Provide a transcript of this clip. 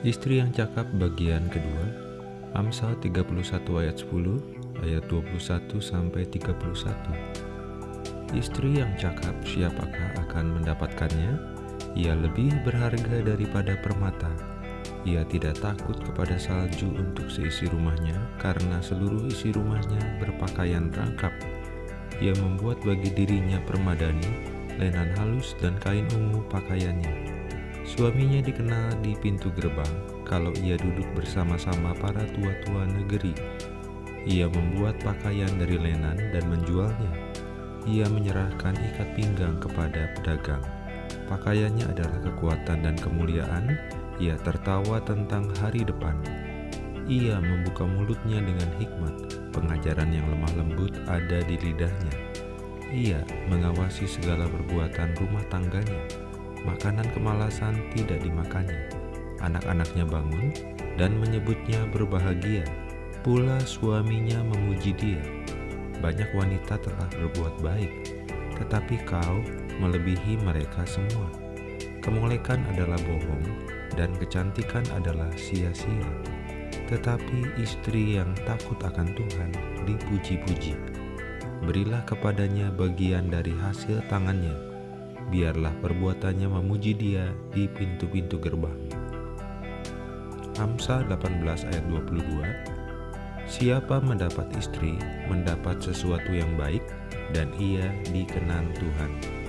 Istri yang cakap bagian kedua Amsal 31 ayat 10 ayat 21 sampai 31 Istri yang cakap siapakah akan mendapatkannya? Ia lebih berharga daripada permata. Ia tidak takut kepada salju untuk seisi rumahnya karena seluruh isi rumahnya berpakaian rangkap. Ia membuat bagi dirinya permadani, lenan halus dan kain ungu pakaiannya. Suaminya dikenal di pintu gerbang kalau ia duduk bersama-sama para tua-tua negeri. Ia membuat pakaian dari lenan dan menjualnya. Ia menyerahkan ikat pinggang kepada pedagang. Pakaiannya adalah kekuatan dan kemuliaan. Ia tertawa tentang hari depan. Ia membuka mulutnya dengan hikmat. Pengajaran yang lemah lembut ada di lidahnya. Ia mengawasi segala perbuatan rumah tangganya makanan kemalasan tidak dimakannya. Anak-anaknya bangun dan menyebutnya berbahagia. Pula suaminya memuji dia. Banyak wanita telah berbuat baik, tetapi kau melebihi mereka semua. Kemolekan adalah bohong, dan kecantikan adalah sia-sia. Tetapi istri yang takut akan Tuhan dipuji-puji. Berilah kepadanya bagian dari hasil tangannya, biarlah perbuatannya memuji dia di pintu-pintu gerbang. Amsal 18 ayat 22 Siapa mendapat istri, mendapat sesuatu yang baik, dan ia dikenan Tuhan.